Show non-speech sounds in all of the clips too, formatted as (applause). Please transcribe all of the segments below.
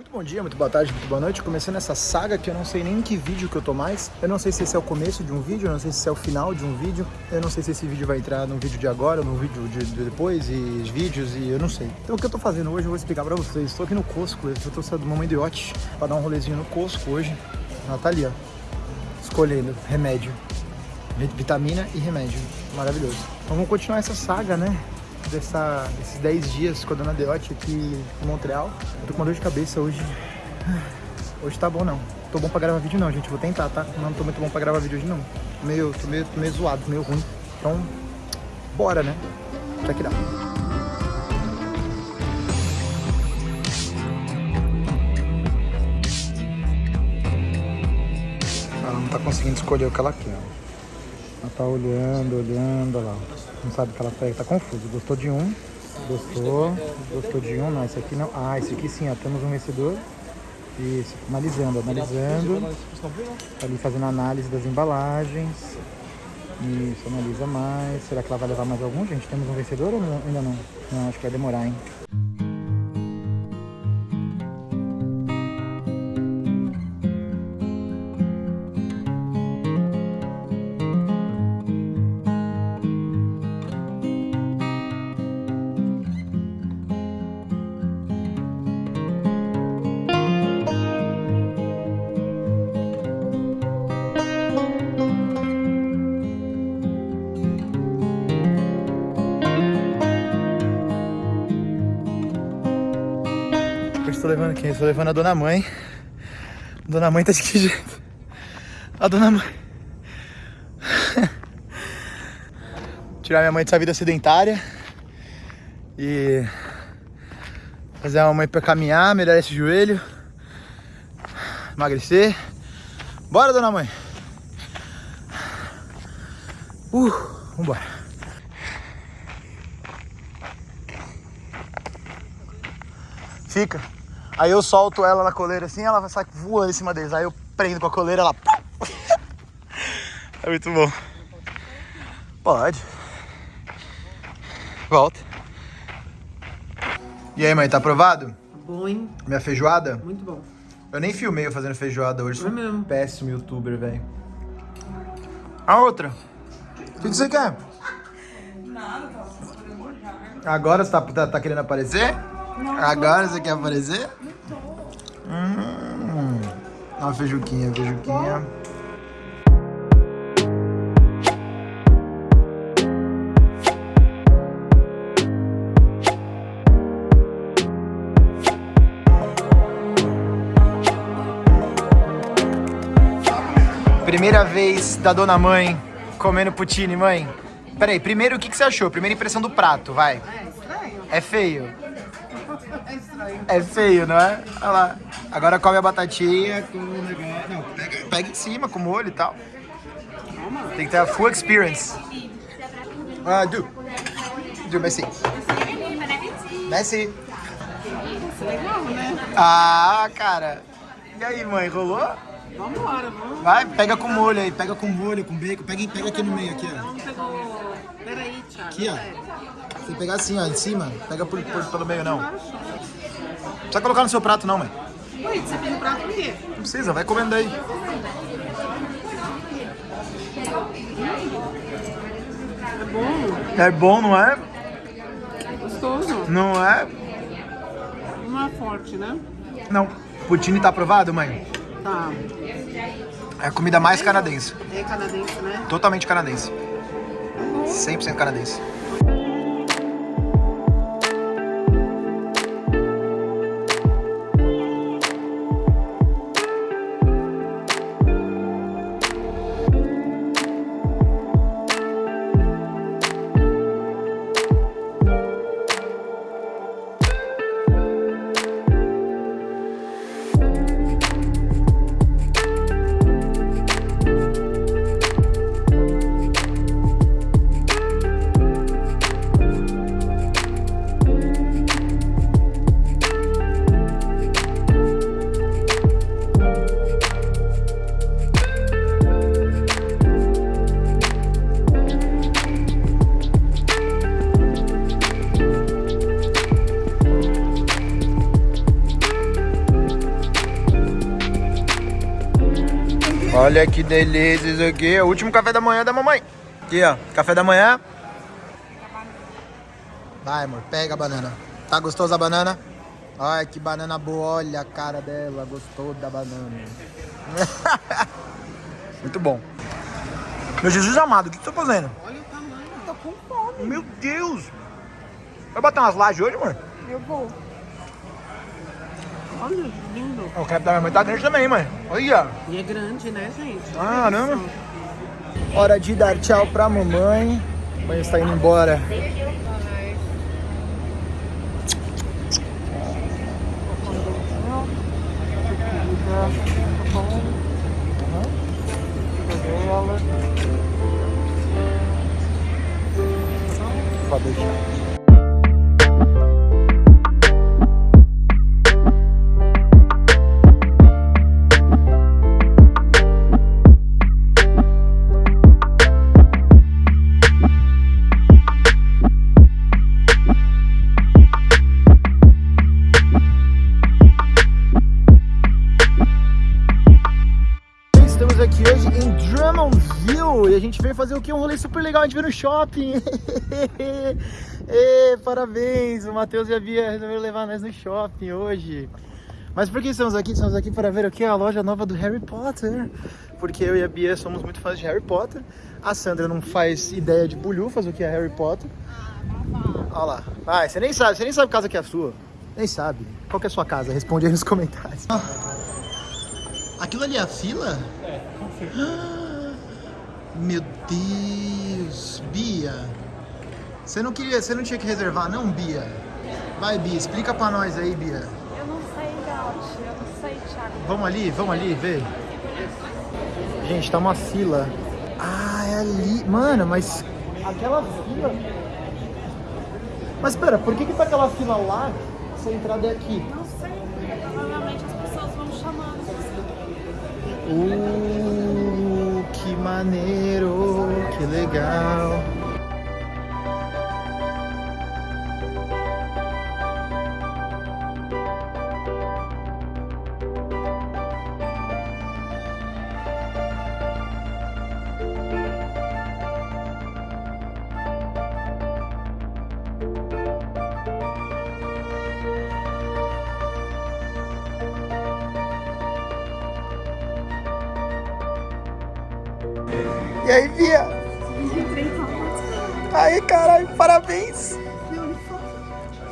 Muito bom dia, muito boa tarde, muito boa noite. Começando essa saga que eu não sei nem em que vídeo que eu tô mais. Eu não sei se esse é o começo de um vídeo, eu não sei se é o final de um vídeo. Eu não sei se esse vídeo vai entrar no vídeo de agora, no vídeo de, de depois, e vídeos, e eu não sei. Então o que eu tô fazendo hoje eu vou explicar pra vocês. Estou aqui no Costco, eu tô saindo do Mamãe do Iote pra dar um rolezinho no Costco hoje. Ela tá ali, ó, escolhendo remédio. Vitamina e remédio. Maravilhoso. Então vamos continuar essa saga, né? Dessa, desses 10 dias com a dona Deote aqui em Montreal. Eu tô com uma dor de cabeça hoje. (sighs) Hoje tá bom não. Tô bom pra gravar vídeo não, gente. Vou tentar, tá? Não tô muito bom pra gravar vídeo hoje não. Tô meio, tô meio, tô meio zoado, meio ruim. Então, bora, né? Check it out. Ela não tá conseguindo escolher o que ela quer. Ela tá olhando, olhando, olha lá não sabe o que ela pega, tá confuso. Gostou de um, gostou, gostou de um, não, esse aqui não. Ah, esse aqui sim, ó, temos um vencedor. Isso, analisando, analisando. Tá ali fazendo análise das embalagens. Isso, analisa mais. Será que ela vai levar mais algum, gente? Temos um vencedor ou não? ainda não? Não, acho que vai demorar, hein? Levando quem? Estou levando a dona mãe. A dona mãe tá de que jeito? A dona mãe. (laughs) Tirar minha mãe dessa vida sedentária. E fazer a mãe pra caminhar, melhorar esse joelho. Emagrecer. Bora, dona mãe. Uh, vambora. Fica. Aí eu solto ela na coleira assim, ela vai sair voando em cima deles. Aí eu prendo com a coleira, ela... (laughs) É muito bom. Pode. Volta. E aí, mãe, tá aprovado? Tá bom, hein? Minha feijoada? Muito bom. Eu nem filmei eu fazendo feijoada hoje. É Sou mesmo. péssimo youtuber, velho. A outra. O que, que você quer? Nada, tá Agora você tá, tá, tá querendo aparecer? Agora você quer aparecer? Hum, uma feijuquinha, feijuquinha. Primeira vez da dona mãe comendo poutine, mãe. Peraí, primeiro o que, que você achou? Primeira impressão do prato, vai. É estranho. É feio. É estranho. É feio, não é? Olha lá. Agora come a batatinha com o negócio. Não, pega, pega em cima com molho e tal. Tem que ter a full experience. Ah, Messi. Messi. Legal, né? Ah, cara. E aí, mãe, rolou? Vambora, vamos. Vai, pega com molho aí, pega com molho, com bacon. Pega, pega aqui no meio, aqui, ó. Peraí, Thiago. Aqui, ó. Você pegar assim, ó, em cima. Pega por, por, pelo meio, não. Não precisa colocar no seu prato, não, mãe. Ui, você fez o prato por quê? Não precisa, vai comendo aí. É bom. É bom, não é? Gostoso. Não é? Não é forte, né? Não. Poutine tá aprovado, mãe? Tá. É a comida mais canadense. É canadense, né? Totalmente canadense. 100% canadense. Olha que delícia isso aqui. É o último café da manhã da mamãe. Aqui, ó. Café da manhã. Vai, amor. Pega a banana. Tá gostosa a banana? Olha que banana boa. Olha a cara dela. Gostou da banana. (laughs) Muito bom. Meu Jesus amado, o que você tá fazendo? Olha o tamanho. Tô com fome. Meu Deus. Vai bater umas lajes hoje, amor? Eu vou. Olha, lindo. O crepe da minha mãe tá grande também, mãe. Olha. E é grande, né, gente? Caramba. Hora de dar tchau pra mamãe. A mãe está indo embora. Pode deixar. Veio fazer o que? Um rolê super legal, a gente veio no shopping. (laughs) Ê, parabéns, o Matheus e a Bia resolveram levar nós no shopping hoje. Mas por que estamos aqui? Estamos aqui para ver o que? A loja nova do Harry Potter. Porque eu e a Bia somos muito fãs de Harry Potter. A Sandra não faz ideia de bulhufas o que é Harry Potter. Olha lá. Vai, você nem sabe, você nem sabe que casa que é a sua. Nem sabe. Qual que é a sua casa? Responde aí nos comentários. Aquilo ali é a fila? É, Meu Deus, Bia. Você não queria, você não tinha que reservar, não, Bia? Vai, Bia, explica pra nós aí, Bia. Eu não sei, Gaut. Eu não sei, Thiago. Vamos ali, vamos ali ver. Gente, tá uma fila. Ah, é ali. Mano, mas aquela fila. Mas pera, por que que tá aquela fila lá se a entrada é aqui? Não sei. Provavelmente as pessoas vão chamando. Uh, maneiro, que legal. E aí, Bia? Aí, caralho, parabéns.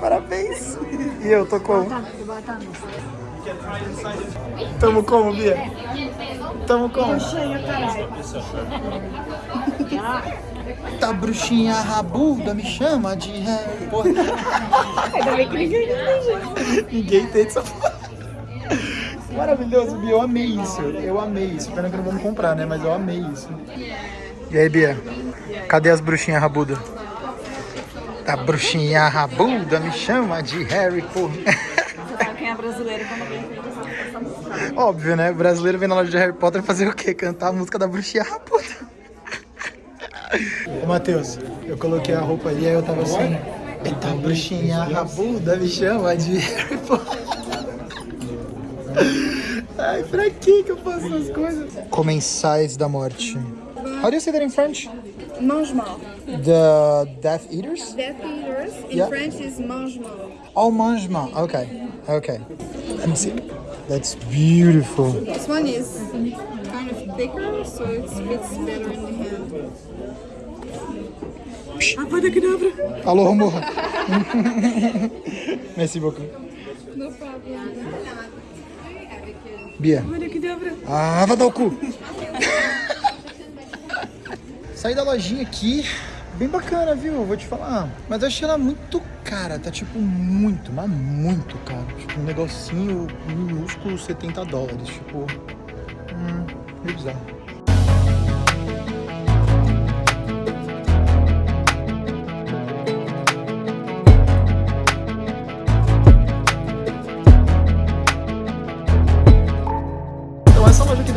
Parabéns. E eu tô como? Tamo como, Bia? Tamo como? Cheia, caralho. Tá bruxinha rabuda, me chama de Harry Potter. Ainda bem que ninguém entende. Ninguém tem essa Maravilhoso, Bia. Eu amei isso. Eu amei isso. Pena que não vamos comprar, né? Mas eu amei isso. E aí, Bia? Cadê as bruxinhas rabuda? Tá bruxinha rabuda, me chama de Harry Potter. Quem é brasileiro quando. Óbvio, né? O brasileiro vem na loja de Harry Potter fazer o quê? Cantar a música da bruxinha rabuda. Ô, Matheus, eu coloquei a roupa ali, aí eu tava assim... Eita, bruxinha rabuda, me chama de Harry Potter. Ai, pra que que eu faço essas coisas? Comensais da morte. How do you say that in French? Mangement. The Death Eaters? Death eaters in Yeah. French is mangement. Oh, mangement. Okay, okay. Let me see. That's beautiful. This one is kind of thicker, so it fits better in the hand. Alô, amor. (laughs) Merci beaucoup. No problem. Bia. Ah, vai dar o cu. (laughs) Saí da lojinha aqui, bem bacana, viu? Vou te falar. Mas eu achei ela muito cara, tá tipo muito, mas muito caro. Tipo um negocinho minúsculo, 70 dólares. Tipo, hum, meio bizarro.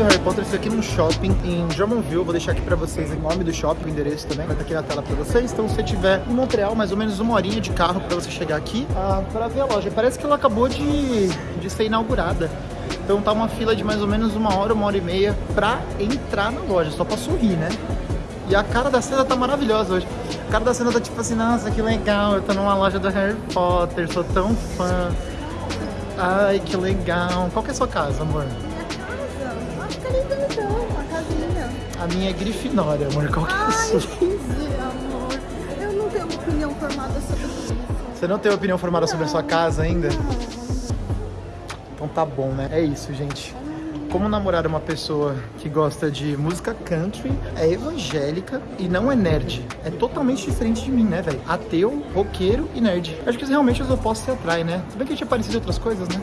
Do Harry Potter fica aqui num shopping em Drummondville. Vou deixar aqui pra vocês o nome do shopping, o endereço também. Vai estar aqui na tela pra vocês. Então se você estiver em Montreal, mais ou menos uma horinha de carro pra você chegar aqui ah, pra ver a loja. Parece que ela acabou de, de ser inaugurada. Então tá uma fila de mais ou menos uma hora, uma hora e meia pra entrar na loja, só pra sorrir, né? E a cara da cena tá maravilhosa hoje. A cara da cena tá tipo assim, nossa, que legal, eu tô numa loja do Harry Potter, sou tão fã. Ai, que legal. Qual que é a sua casa, amor? A minha é Grifinória, amor. Qual que é a sua? amor. Eu não tenho opinião formada sobre isso. Você não tem opinião formada sobre a sua casa ainda? Então tá bom, né? É isso, gente. Como namorar uma pessoa que gosta de música country, é evangélica e não é nerd. É totalmente diferente de mim, né, velho? Ateu, roqueiro e nerd. Acho que realmente os opostos se atraem, né? Se bem que a gente é parecido em outras coisas, né?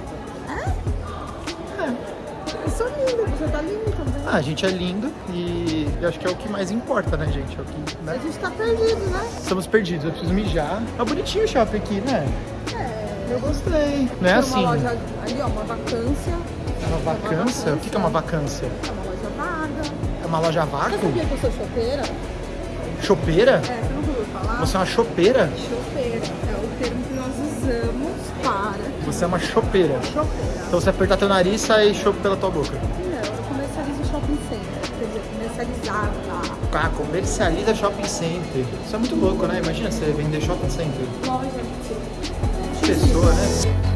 Você tá lindo também. Ah, a gente é lindo e eu acho que é o que mais importa, né, gente? É o que, A né? gente tá perdido, né? Estamos perdidos, eu preciso mijar. Tá bonitinho o shopping aqui, né? É. Eu gostei. Não é Tem assim, uma loja ali, ó, uma vacância. uma vacância? O que é uma vacância? É uma loja vaga. É uma loja a Você sabia que eu sou chopeira? Chopeira? É, você nunca ouviu falar? Você é uma chopeira? Chopeira é o termo que nós usamos para Você é uma chopeira. chopeira. Então você apertar teu nariz, sai chope pela tua boca. Ah, comercializa shopping center. Isso é muito louco, né? Imagina você vender shopping center. Loja. Pessoa, né?